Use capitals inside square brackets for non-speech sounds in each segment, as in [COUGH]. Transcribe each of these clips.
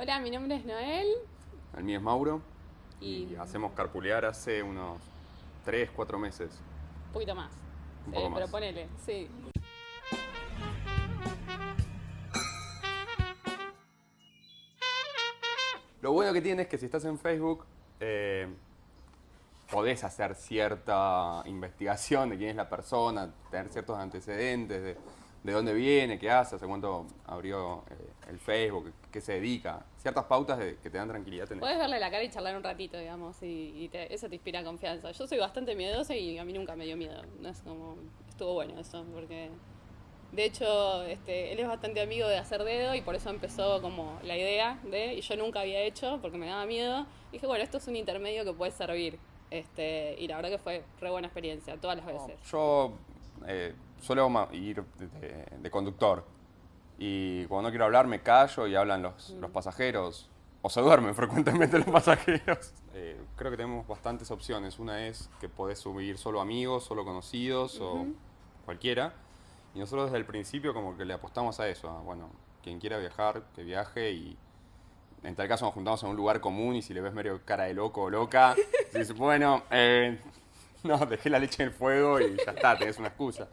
Hola, mi nombre es Noel. El mío es Mauro. Y- Y, hacemos carpulear hace unos 3, 4 meses. Un poquito más. Un Sí, poco pero más. ponele, sí. Lo bueno que tiene es que si estás en Facebook, eh, podés hacer cierta investigación de quién es la persona, tener ciertos antecedentes de, de dónde viene, qué hace, hace cuánto abrió eh, el Facebook, qué se dedica. Ciertas pautas de- que te dan tranquilidad. tenés. Puedes verle la cara y charlar un ratito, digamos, y, y te- eso te inspira confianza. Yo soy bastante miedosa y a mí nunca me dio miedo. Es como, estuvo bueno eso, porque de hecho este, él es bastante amigo de hacer dedo y por eso empezó como la idea de, y yo nunca había hecho porque me daba miedo. dije, bueno, esto es un intermedio que puede servir. Este, y la verdad que fue re buena experiencia, todas las veces. Yo eh, suelo ir de, conductor y cuando no quiero hablar me callo y hablan los, los pasajeros o se duermen [LAUGHS] frecuentemente los pasajeros. Eh, creo que tenemos bastantes opciones. Una es que podés subir solo amigos, solo conocidos o cualquiera. Y nosotros desde el principio como que le apostamos a eso. a, bueno, quien quiera viajar, que viaje y en tal caso nos juntamos en un lugar común y si le ves medio cara de loco o loca, [LAUGHS] dices, bueno, eh, no, dejé la leche en el fuego y ya está, tenés una excusa.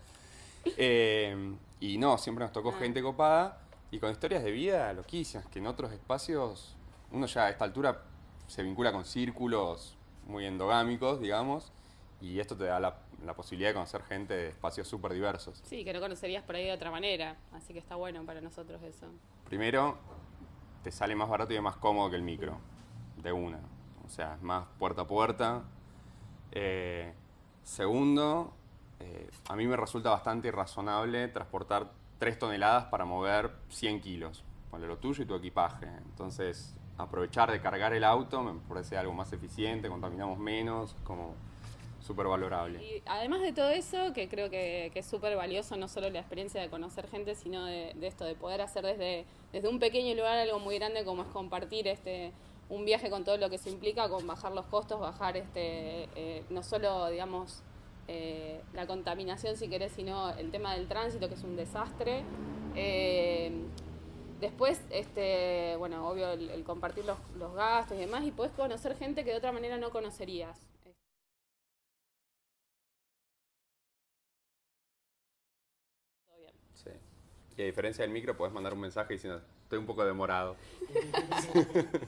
Eh, y no, siempre nos tocó Ah. gente copada y con historias de vida loquísimas, que en otros espacios uno ya a esta altura se vincula con círculos muy endogámicos, digamos, y esto te da la, la posibilidad de conocer gente de espacios súper diversos. Sí, que no conocerías por ahí de otra manera, así que está bueno para nosotros eso. Primero, te sale más barato y es más cómodo que el micro, de una. O sea, es más puerta a puerta. Eh, segundo, eh, a mí me resulta bastante irrazonable transportar 3 toneladas para mover 100 kilos. Ponle lo tuyo y tu equipaje. Entonces, aprovechar de cargar el auto me parece algo más eficiente, contaminamos menos, como súper valorable. Además de todo eso, que creo que, es súper valioso, no solo la experiencia de conocer gente, sino de, de esto, de poder hacer desde, desde un pequeño lugar algo muy grande como es compartir este un viaje con todo lo que se implica, con bajar los costos, bajar este eh, no solo, digamos, eh, la contaminación, si querés, sino el tema del tránsito, que es un desastre. Eh, Después, este, bueno, obvio, el, el compartir los, los gastos y demás, y podés conocer gente que de otra manera no conocerías. Todo bien. Sí. Y a diferencia del micro, podés mandar un mensaje diciendo, estoy un poco demorado. [LAUGHS]